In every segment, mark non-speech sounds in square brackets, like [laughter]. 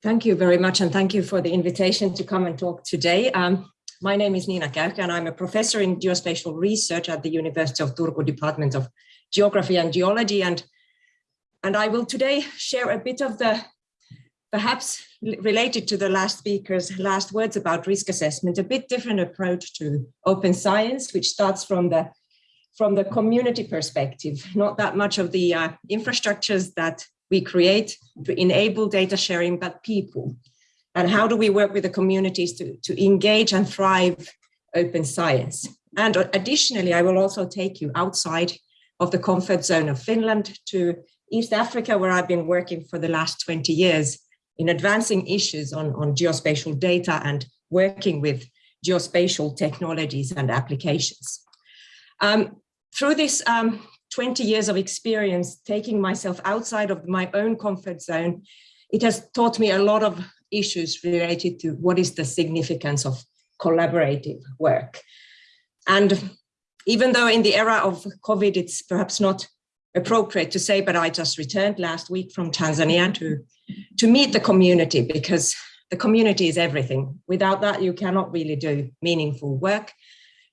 Thank you very much, and thank you for the invitation to come and talk today. Um, my name is Niina Käyhkö, and I'm a professor in geospatial research at the University of Turku Department of Geography and Geology. And, and I will today share a bit of the, perhaps related to the last speaker's last words about risk assessment, a bit different approach to open science, which starts from the from the community perspective, not that much of the uh, infrastructures that we create to enable data sharing, but people. And how do we work with the communities to, to engage and thrive open science? And additionally, I will also take you outside of the comfort zone of Finland to East Africa, where I've been working for the last 20 years in advancing issues on, on geospatial data and working with geospatial technologies and applications. Um, through this um, 20 years of experience taking myself outside of my own comfort zone, it has taught me a lot of issues related to what is the significance of collaborative work. And even though in the era of COVID, it's perhaps not appropriate to say, but I just returned last week from Tanzania to, to meet the community because the community is everything. Without that, you cannot really do meaningful work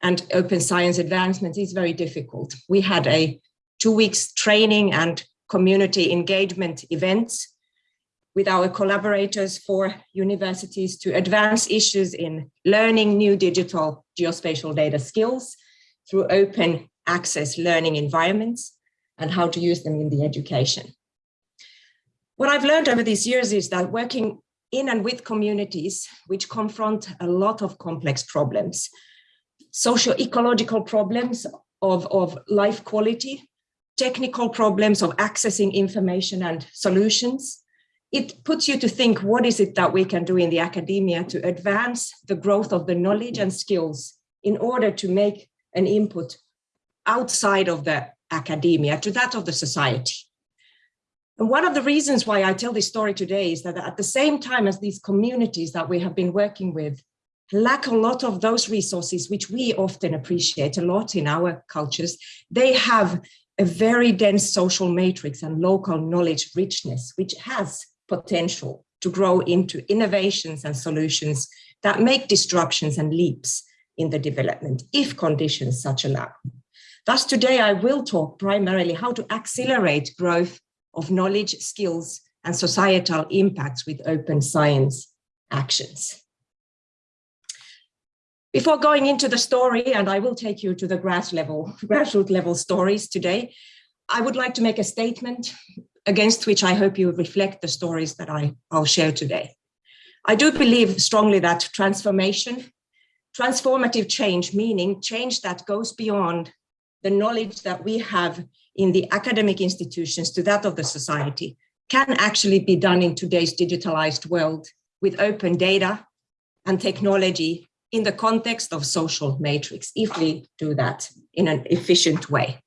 and open science advancement is very difficult. We had a two weeks training and community engagement events with our collaborators for universities to advance issues in learning new digital geospatial data skills through open access learning environments and how to use them in the education. What I've learned over these years is that working in and with communities which confront a lot of complex problems socio-ecological problems of, of life quality, technical problems of accessing information and solutions. It puts you to think, what is it that we can do in the academia to advance the growth of the knowledge and skills in order to make an input outside of the academia to that of the society. And one of the reasons why I tell this story today is that at the same time as these communities that we have been working with lack a lot of those resources, which we often appreciate a lot in our cultures. They have a very dense social matrix and local knowledge richness, which has potential to grow into innovations and solutions that make disruptions and leaps in the development if conditions such allow. Thus, today I will talk primarily how to accelerate growth of knowledge, skills, and societal impacts with open science actions. Before going into the story, and I will take you to the grass level, [laughs] grassroots level stories today, I would like to make a statement against which I hope you reflect the stories that I, I'll share today. I do believe strongly that transformation, transformative change, meaning change that goes beyond the knowledge that we have in the academic institutions to that of the society, can actually be done in today's digitalized world with open data and technology in the context of social matrix, if we do that in an efficient way.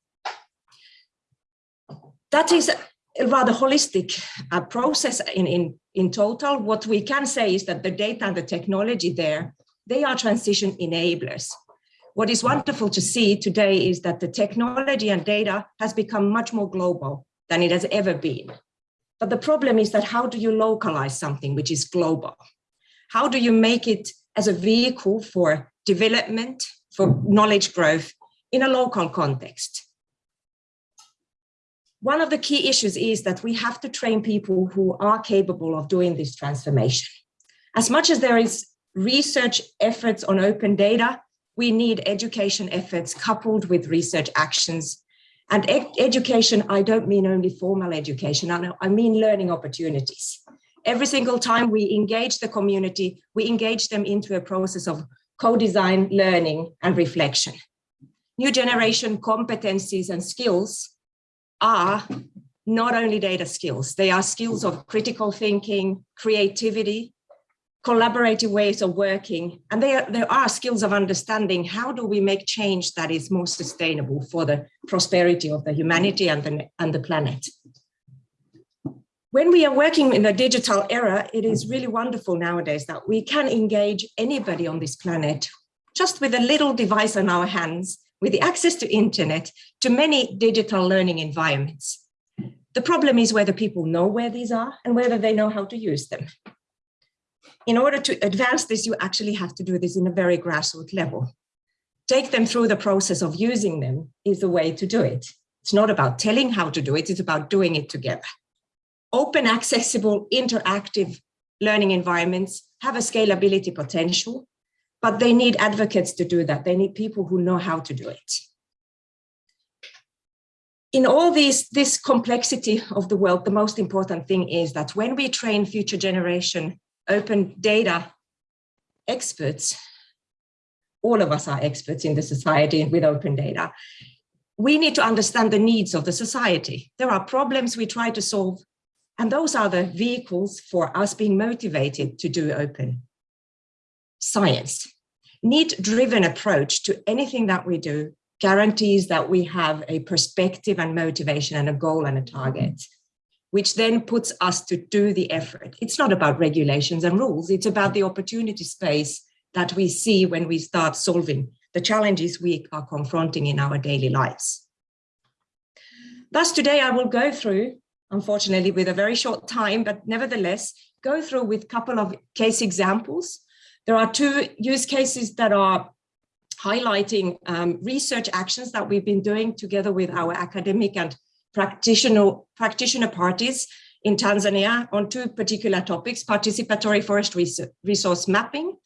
That is a rather holistic uh, process in, in, in total. What we can say is that the data and the technology there, they are transition enablers. What is wonderful to see today is that the technology and data has become much more global than it has ever been. But the problem is that how do you localize something which is global? How do you make it as a vehicle for development, for knowledge growth in a local context. One of the key issues is that we have to train people who are capable of doing this transformation. As much as there is research efforts on open data, we need education efforts coupled with research actions. And ed education, I don't mean only formal education, I mean learning opportunities every single time we engage the community, we engage them into a process of co-design learning and reflection. New generation competencies and skills are not only data skills, they are skills of critical thinking, creativity, collaborative ways of working, and they are, there are skills of understanding how do we make change that is more sustainable for the prosperity of the humanity and the, and the planet when we are working in the digital era, it is really wonderful nowadays that we can engage anybody on this planet just with a little device on our hands, with the access to internet, to many digital learning environments. The problem is whether people know where these are and whether they know how to use them. in order to advance this, you actually have to do this in a very grassroots level. Take them through the process of using them is the way to do it. It's not about telling how to do it, it's about doing it together. Open, accessible, interactive learning environments have a scalability potential, but they need advocates to do that. They need people who know how to do it. In all these, this complexity of the world, the most important thing is that when we train future generation open data experts, all of us are experts in the society with open data, we need to understand the needs of the society. There are problems we try to solve, and those are the vehicles for us being motivated to do open science. Need-driven approach to anything that we do guarantees that we have a perspective and motivation and a goal and a target, which then puts us to do the effort. It's not about regulations and rules, it's about the opportunity space that we see when we start solving the challenges we are confronting in our daily lives. Thus, today I will go through, unfortunately with a very short time, but nevertheless, go through with a couple of case examples. There are two use cases that are highlighting um, research actions that we've been doing together with our academic and practitioner, practitioner parties in Tanzania on two particular topics, participatory forest resource mapping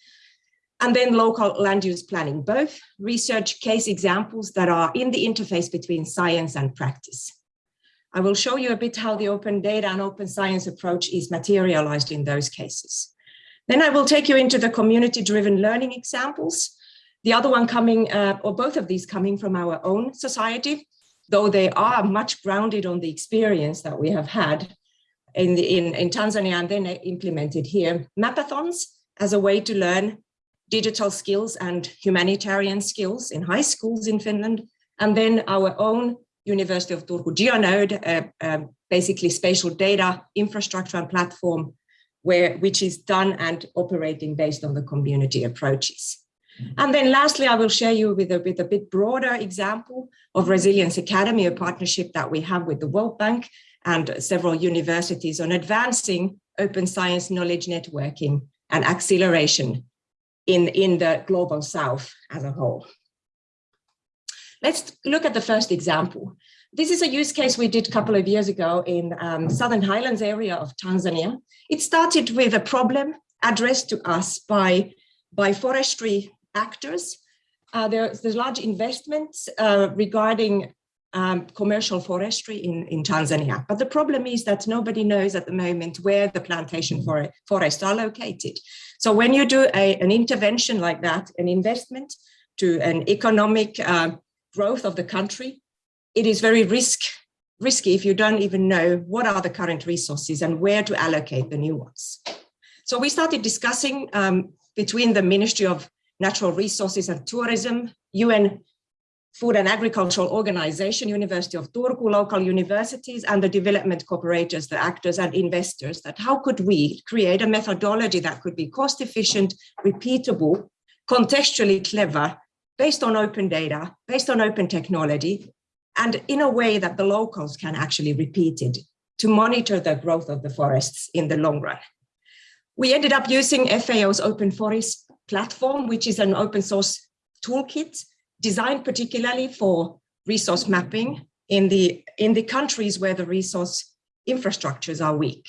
and then local land use planning, both research case examples that are in the interface between science and practice. I will show you a bit how the open data and open science approach is materialized in those cases. Then I will take you into the community-driven learning examples, the other one coming, uh, or both of these coming from our own society, though they are much grounded on the experience that we have had in, the, in, in Tanzania and then implemented here. Mapathons as a way to learn digital skills and humanitarian skills in high schools in Finland, and then our own University of Turku GeoNode, uh, basically spatial data infrastructure and platform, where which is done and operating based on the community approaches. And then lastly, I will share you with a, with a bit broader example of Resilience Academy, a partnership that we have with the World Bank and several universities on advancing open science knowledge networking and acceleration in, in the global south as a whole. Let's look at the first example. This is a use case we did a couple of years ago in um, Southern Highlands area of Tanzania. It started with a problem addressed to us by, by forestry actors. Uh, there's, there's large investments uh, regarding um, commercial forestry in, in Tanzania. But the problem is that nobody knows at the moment where the plantation for, forests are located. So when you do a, an intervention like that, an investment to an economic uh, growth of the country, it is very risk, risky if you don't even know what are the current resources and where to allocate the new ones. So we started discussing um, between the Ministry of Natural Resources and Tourism, UN Food and Agricultural Organization, University of Turku, local universities, and the development cooperators, the actors and investors, that how could we create a methodology that could be cost efficient, repeatable, contextually clever, based on open data, based on open technology, and in a way that the locals can actually repeat it to monitor the growth of the forests in the long run. We ended up using FAO's Open Foris platform, which is an open source toolkit designed particularly for resource mapping in the, in the countries where the resource infrastructures are weak.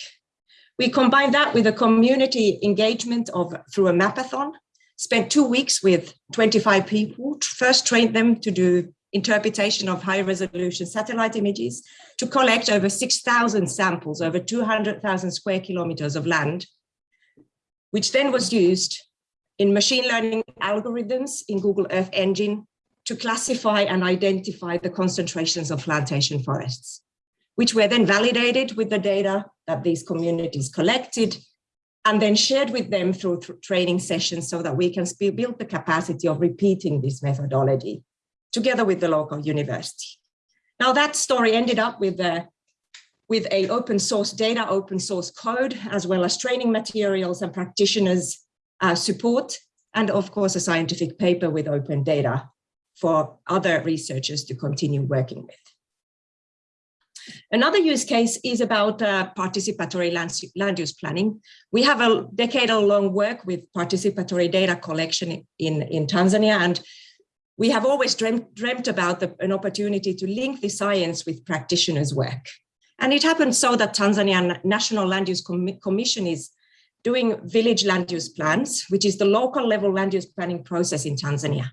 We combined that with a community engagement of through a mapathon, spent two weeks with 25 people, first trained them to do interpretation of high resolution satellite images to collect over 6,000 samples over 200,000 square kilometers of land, which then was used in machine learning algorithms in Google Earth Engine to classify and identify the concentrations of plantation forests, which were then validated with the data that these communities collected and then shared with them through training sessions so that we can build the capacity of repeating this methodology together with the local university. Now that story ended up with a, with a open source data, open source code, as well as training materials and practitioners uh, support, and of course a scientific paper with open data for other researchers to continue working with. Another use case is about uh, participatory land, land, use planning. We have a decadal long work with participatory data collection in, in Tanzania, and we have always dreamt, dreamt about the, an opportunity to link the science with practitioners' work. And it happened so that Tanzania National Land Use Com Commission is doing village land use plans, which is the local level land use planning process in Tanzania.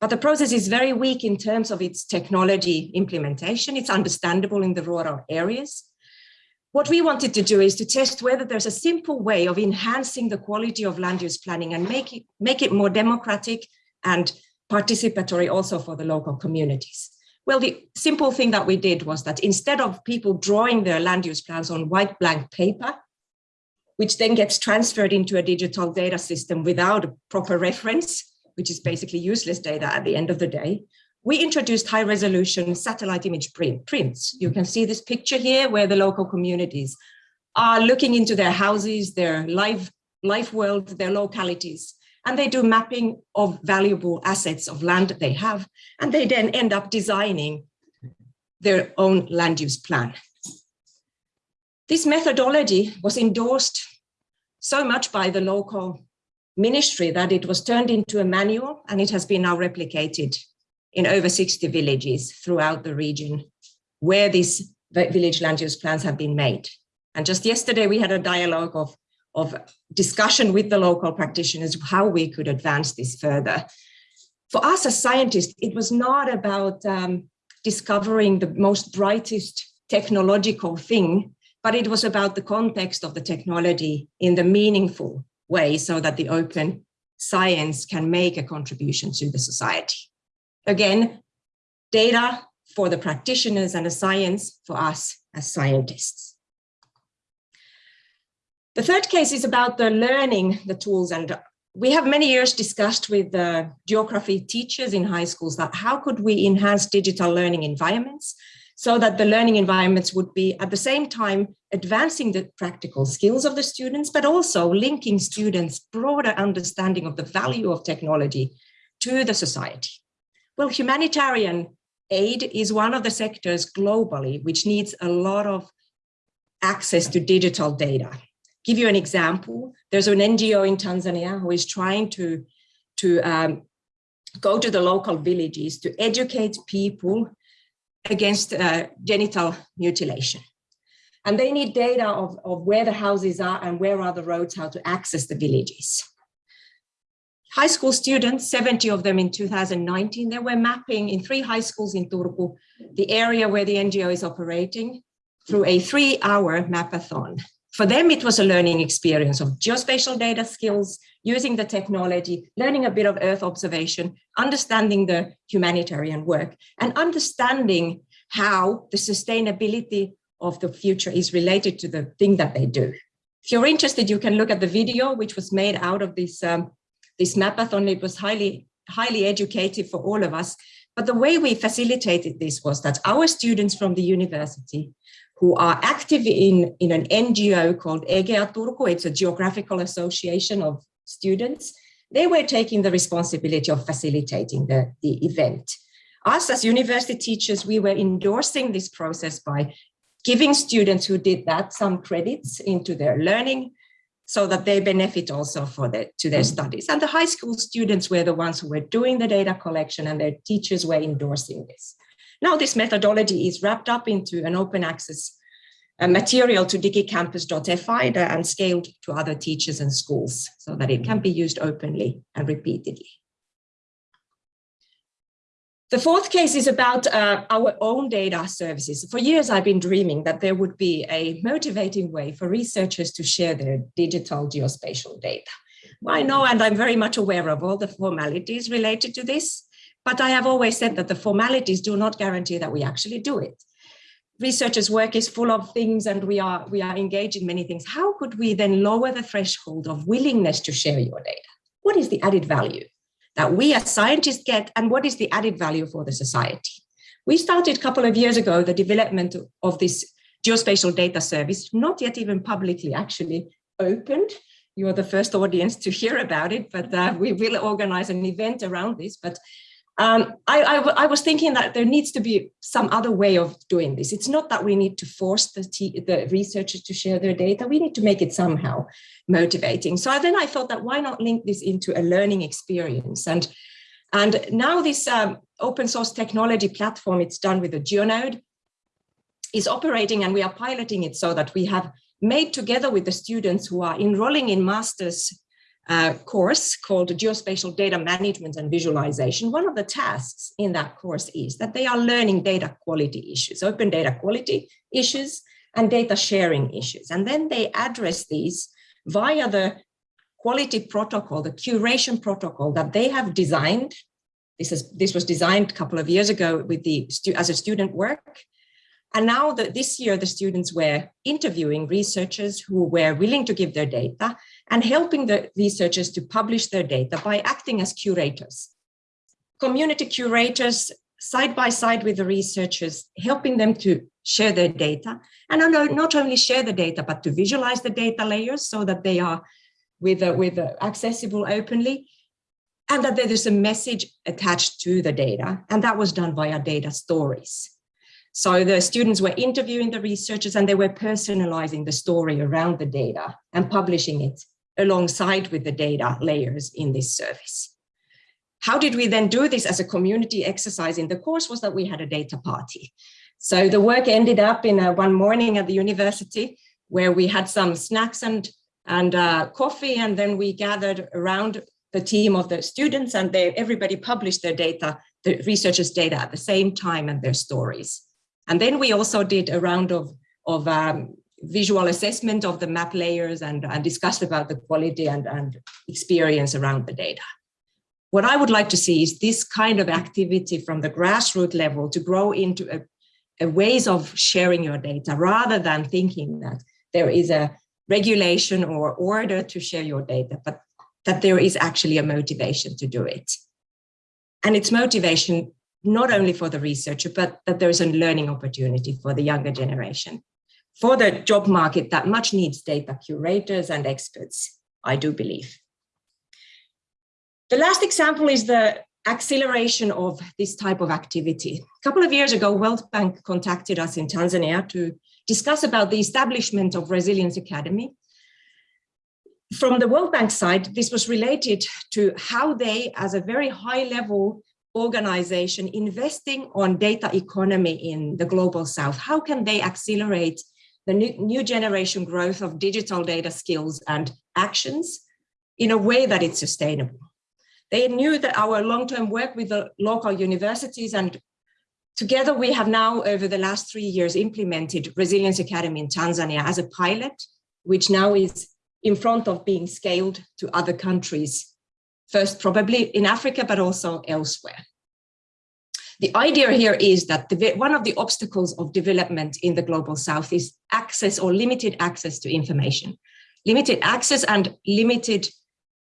But the process is very weak in terms of its technology implementation. It's understandable in the rural areas. What we wanted to do is to test whether there's a simple way of enhancing the quality of land use planning and make it, make it more democratic and participatory also for the local communities. Well, the simple thing that we did was that instead of people drawing their land use plans on white blank paper, which then gets transferred into a digital data system without a proper reference, which is basically useless data at the end of the day, we introduced high resolution satellite image print, prints. You can see this picture here where the local communities are looking into their houses, their life, life world, their localities, and they do mapping of valuable assets of land that they have, and they then end up designing their own land use plan. This methodology was endorsed so much by the local ministry that it was turned into a manual and it has been now replicated in over 60 villages throughout the region where these village land use plans have been made. And just yesterday we had a dialogue of of discussion with the local practitioners how we could advance this further. For us as scientists, it was not about um, discovering the most brightest technological thing, but it was about the context of the technology in the meaningful way so that the open science can make a contribution to the society. Again, data for the practitioners and the science for us as scientists. The third case is about the learning, the tools, and we have many years discussed with the geography teachers in high schools that how could we enhance digital learning environments so that the learning environments would be at the same time advancing the practical skills of the students, but also linking students' broader understanding of the value of technology to the society. Well, humanitarian aid is one of the sectors globally which needs a lot of access to digital data give you an example. There's an NGO in Tanzania who is trying to, to um, go to the local villages to educate people against uh, genital mutilation. And they need data of, of where the houses are and where are the roads, how to access the villages. High school students, 70 of them in 2019, they were mapping in three high schools in Turku, the area where the NGO is operating through a three hour mapathon. For them, it was a learning experience of geospatial data skills, using the technology, learning a bit of Earth observation, understanding the humanitarian work, and understanding how the sustainability of the future is related to the thing that they do. If you're interested, you can look at the video, which was made out of this, um, this mapathon. It was highly, highly educative for all of us. But the way we facilitated this was that our students from the university who are active in, in an NGO called EGEA Turku. It's a geographical association of students. They were taking the responsibility of facilitating the, the event. Us as university teachers, we were endorsing this process by giving students who did that some credits into their learning so that they benefit also for the, to their studies. And the high school students were the ones who were doing the data collection and their teachers were endorsing this. Now this methodology is wrapped up into an open access uh, material to digicampus.fi and scaled to other teachers and schools so that it can be used openly and repeatedly. The fourth case is about uh, our own data services. For years, I've been dreaming that there would be a motivating way for researchers to share their digital geospatial data. I know, and I'm very much aware of all the formalities related to this, but I have always said that the formalities do not guarantee that we actually do it. Researchers' work is full of things and we are, we are engaged in many things. How could we then lower the threshold of willingness to share your data? What is the added value that we as scientists get and what is the added value for the society? We started a couple of years ago the development of this geospatial data service, not yet even publicly actually opened. You're the first audience to hear about it, but uh, we will organize an event around this. But Um, I, I, I, was thinking that there needs to be some other way of doing this. It's not that we need to force the, the researchers to share their data. We need to make it somehow motivating. So then I thought that why not link this into a learning experience? And, and now this um, open source technology platform, it's done with a GeoNode, is operating and we are piloting it so that we have made together with the students who are enrolling in master's uh, course called Geospatial Data Management and Visualization, one of the tasks in that course is that they are learning data quality issues, open data quality issues and data sharing issues. And then they address these via the quality protocol, the curation protocol that they have designed. This, is, this was designed a couple of years ago with the as a student work and now this year, the students were interviewing researchers who were willing to give their data and helping the researchers to publish their data by acting as curators. Community curators side by side with the researchers, helping them to share their data and not only share the data, but to visualize the data layers so that they are with, uh, with uh, accessible openly and that there is a message attached to the data. And that was done via data stories. So the students were interviewing the researchers and they were personalizing the story around the data and publishing it alongside with the data layers in this service. How did we then do this as a community exercise in the course was that we had a data party. So the work ended up in a, one morning at the university where we had some snacks and, and uh, coffee and then we gathered around the team of the students and they, everybody published their data, the researchers' data at the same time and their stories. And then we also did a round of, of um, visual assessment of the map layers and, and discussed about the quality and, and experience around the data. What I would like to see is this kind of activity from the grassroots level to grow into a, a ways of sharing your data rather than thinking that there is a regulation or order to share your data, but that there is actually a motivation to do it. And it's motivation not only for the researcher, but that there is a learning opportunity for the younger generation. For the job market that much needs data curators and experts, I do believe. The last example is the acceleration of this type of activity. A couple of years ago, World Bank contacted us in Tanzania to discuss about the establishment of Resilience Academy. From the World Bank side, this was related to how they, as a very high level organization investing on data economy in the global south? How can they accelerate the new, new generation growth of digital data skills and actions in a way that it's sustainable? They knew that our long-term work with the local universities and together we have now over the last three years implemented Resilience Academy in Tanzania as a pilot, which now is in front of being scaled to other countries first probably in Africa, but also elsewhere. The idea here is that the, one of the obstacles of development in the global south is access or limited access to information, limited access and limited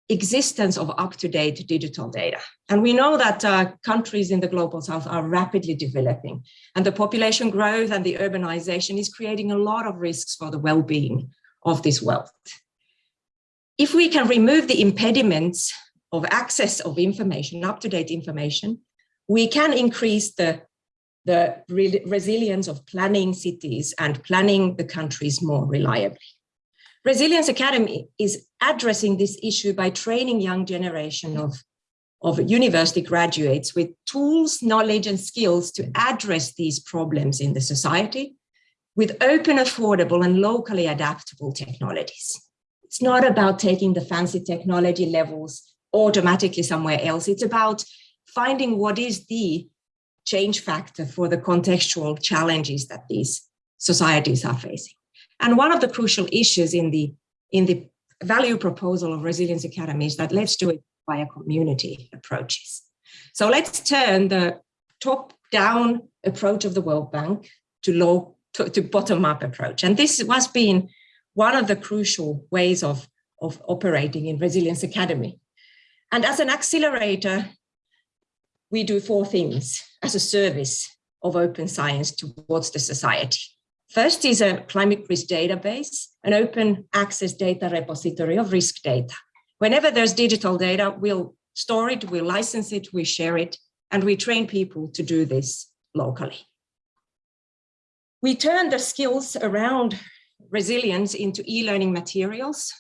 existence of up-to-date digital data. And we know that uh, countries in the global south are rapidly developing and the population growth and the urbanization is creating a lot of risks for the well-being of this wealth. If we can remove the impediments of access of information, up-to-date information, we can increase the, the re resilience of planning cities and planning the countries more reliably. Resilience Academy is addressing this issue by training young generation of, of university graduates with tools, knowledge and skills to address these problems in the society with open, affordable and locally adaptable technologies. It's not about taking the fancy technology levels automatically somewhere else. It's about finding what is the change factor for the contextual challenges that these societies are facing. And one of the crucial issues in the, in the value proposal of Resilience Academy is that let's do it via community approaches. So let's turn the top-down approach of the World Bank to low to, to bottom-up approach. And this has been one of the crucial ways of, of operating in Resilience Academy. And as an accelerator, we do four things as a service of open science towards the society. First is a climate risk database, an open access data repository of risk data. Whenever there's digital data, we'll store it, we'll license it, we share it, and we train people to do this locally. We turn the skills around resilience into e-learning materials,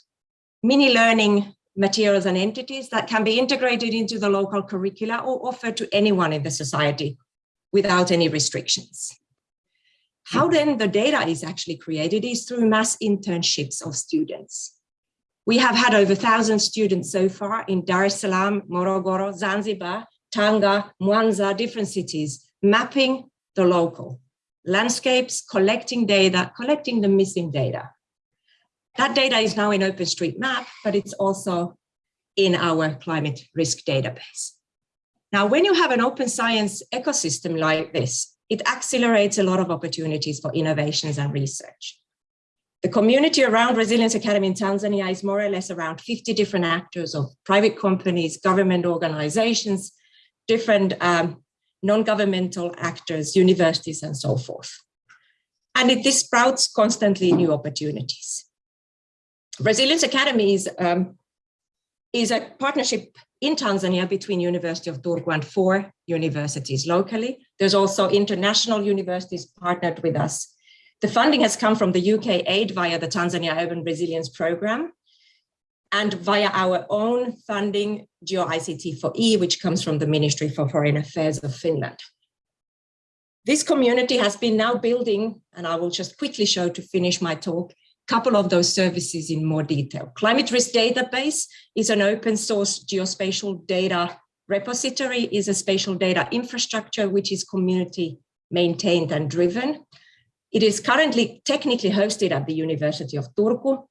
mini learning materials and entities that can be integrated into the local curricula or offered to anyone in the society without any restrictions. How hmm. then the data is actually created is through mass internships of students. We have had over 1,000 students so far in Dar es Salaam, Morogoro, Zanzibar, Tanga, Mwanza, different cities, mapping the local landscapes, collecting data, collecting the missing data. That data is now in OpenStreetMap, but it's also in our climate risk database. Now, when you have an open science ecosystem like this, it accelerates a lot of opportunities for innovations and research. The community around Resilience Academy in Tanzania is more or less around 50 different actors of private companies, government organizations, different um, non-governmental actors, universities, and so forth. And it, this sprouts constantly new opportunities. Resilience Academy is, um, is a partnership in Tanzania between University of Turku and four universities locally. There's also international universities partnered with us. The funding has come from the UK aid via the Tanzania Urban Resilience Program and via our own funding, GeoICT4E, which comes from the Ministry for Foreign Affairs of Finland. This community has been now building, and I will just quickly show to finish my talk, couple of those services in more detail. Climate Risk Database is an open source geospatial data repository, is a spatial data infrastructure, which is community maintained and driven. It is currently technically hosted at the University of Turku,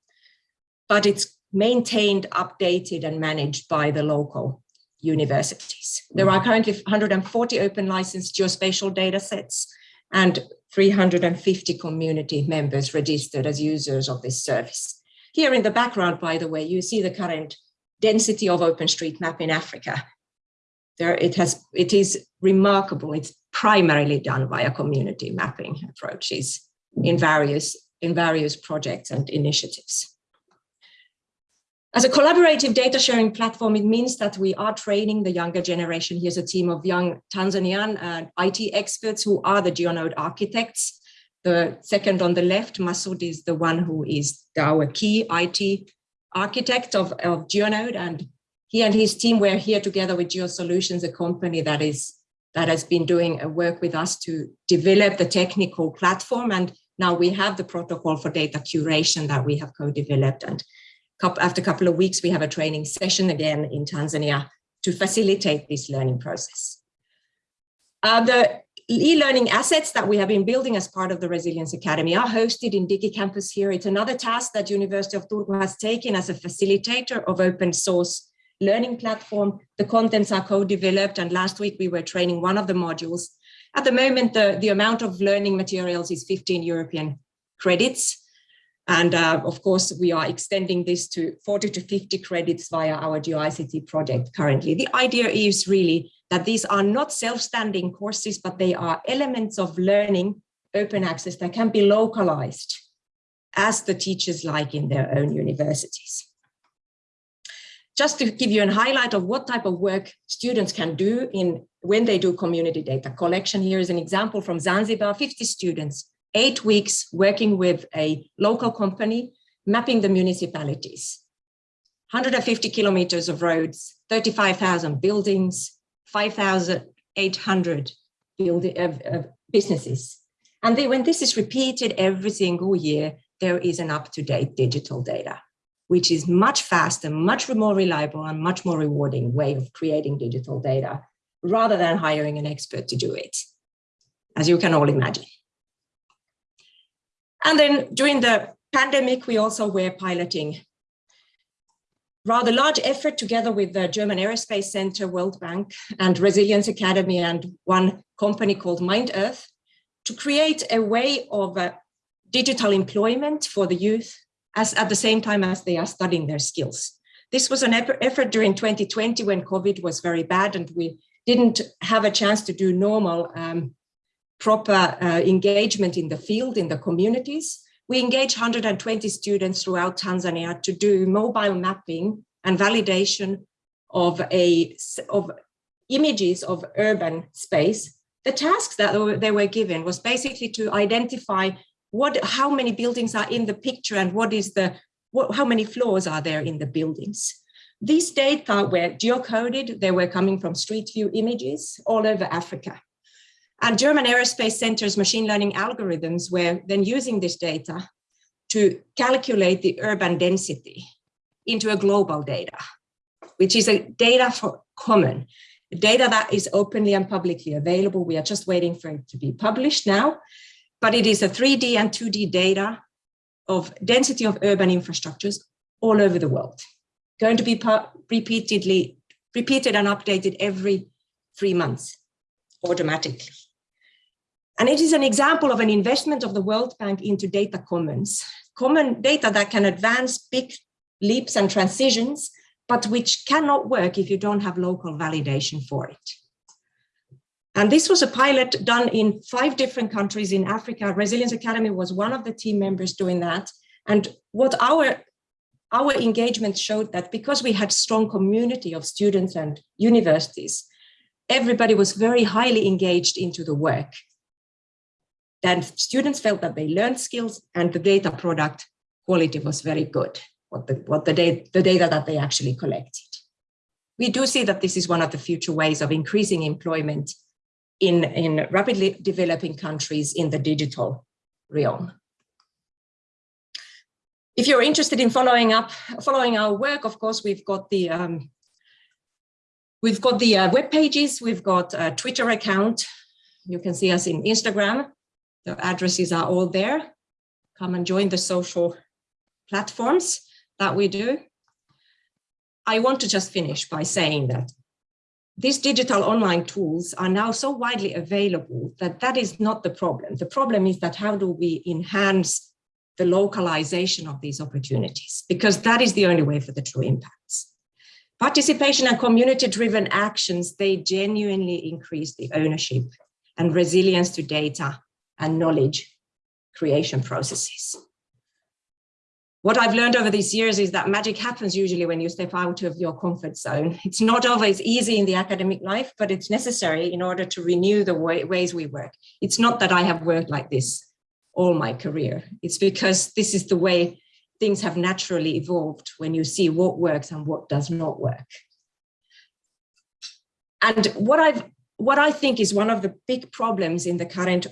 but it's maintained, updated and managed by the local universities. There are currently 140 open licensed geospatial data sets and 350 community members registered as users of this service. Here in the background, by the way, you see the current density of OpenStreetMap in Africa. There it has, it is remarkable. It's primarily done via community mapping approaches in various, in various projects and initiatives. As a collaborative data sharing platform, it means that we are training the younger generation. Here's a team of young Tanzanian uh, IT experts who are the GeoNode architects. The second on the left, Masoud is the one who is our key IT architect of, of GeoNode. And he and his team were here together with GeoSolutions, a company that is that has been doing a work with us to develop the technical platform. And now we have the protocol for data curation that we have co-developed. And after a couple of weeks, we have a training session again in Tanzania to facilitate this learning process. Uh, the e-learning assets that we have been building as part of the Resilience Academy are hosted in DigiCampus here. It's another task that University of Turku has taken as a facilitator of open source learning platform. The contents are co-developed and last week we were training one of the modules. At the moment, the, the amount of learning materials is 15 European credits. And uh, of course, we are extending this to 40 to 50 credits via our GeoICT project currently. The idea is really that these are not self-standing courses, but they are elements of learning, open access that can be localized as the teachers like in their own universities. Just to give you a highlight of what type of work students can do in when they do community data collection, here is an example from Zanzibar, 50 students eight weeks working with a local company, mapping the municipalities. 150 kilometers of roads, 35,000 buildings, 5,800 uh, businesses. And they, when this is repeated every single year, there is an up-to-date digital data, which is much faster, much more reliable and much more rewarding way of creating digital data rather than hiring an expert to do it, as you can all imagine. And then during the pandemic, we also were piloting rather large effort together with the German Aerospace Center, World Bank, and Resilience Academy, and one company called Mind Earth to create a way of uh, digital employment for the youth as at the same time as they are studying their skills. This was an effort during 2020 when COVID was very bad and we didn't have a chance to do normal um, proper uh, engagement in the field, in the communities. We engage 120 students throughout Tanzania to do mobile mapping and validation of a of images of urban space, the tasks that they were given was basically to identify what, how many buildings are in the picture and what is the, what, how many floors are there in the buildings. These data were geocoded, they were coming from street view images all over Africa. And German Aerospace Center's machine learning algorithms were then using this data to calculate the urban density into a global data, which is a data for common, data that is openly and publicly available. We are just waiting for it to be published now, but it is a 3D and 2D data of density of urban infrastructures all over the world, going to be repeatedly repeated and updated every three months automatically. And it is an example of an investment of the World Bank into data commons, common data that can advance big leaps and transitions, but which cannot work if you don't have local validation for it. And this was a pilot done in five different countries in Africa. Resilience Academy was one of the team members doing that. And what our, our engagement showed that because we had strong community of students and universities, everybody was very highly engaged into the work then students felt that they learned skills and the data product quality was very good, what the, what the, data, the data that they actually collected. We do see that this is one of the future ways of increasing employment in, in rapidly developing countries in the digital realm. If you're interested in following up, following our work, of course, we've got the um, we've got the uh, web pages, we've got a Twitter account. You can see us in Instagram. The addresses are all there. Come and join the social platforms that we do. I want to just finish by saying that these digital online tools are now so widely available that that is not the problem. The problem is that how do we enhance the localization of these opportunities? Because that is the only way for the true impacts. Participation and community-driven actions, they genuinely increase the ownership and resilience to data and knowledge creation processes. What I've learned over these years is that magic happens usually when you step out of your comfort zone. It's not always easy in the academic life, but it's necessary in order to renew the way, ways we work. It's not that I have worked like this all my career. It's because this is the way things have naturally evolved when you see what works and what does not work. And what I've what I think is one of the big problems in the current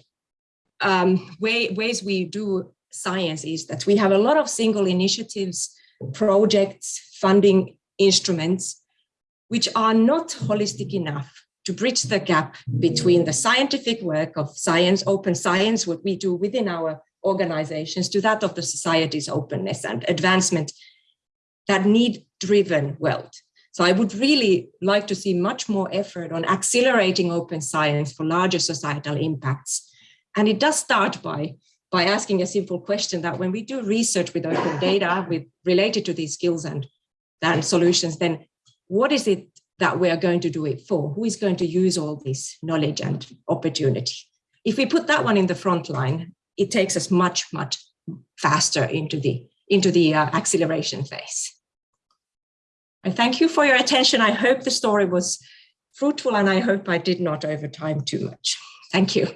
um, way, ways we do science is that we have a lot of single initiatives, projects, funding instruments, which are not holistic enough to bridge the gap between the scientific work of science, open science, what we do within our organizations, to that of the society's openness and advancement that need driven wealth. So I would really like to see much more effort on accelerating open science for larger societal impacts and it does start by, by asking a simple question that when we do research with open data with related to these skills and, and solutions, then what is it that we are going to do it for? Who is going to use all this knowledge and opportunity? If we put that one in the front line, it takes us much, much faster into the, into the uh, acceleration phase. I thank you for your attention. I hope the story was fruitful and I hope I did not over time too much. Thank you.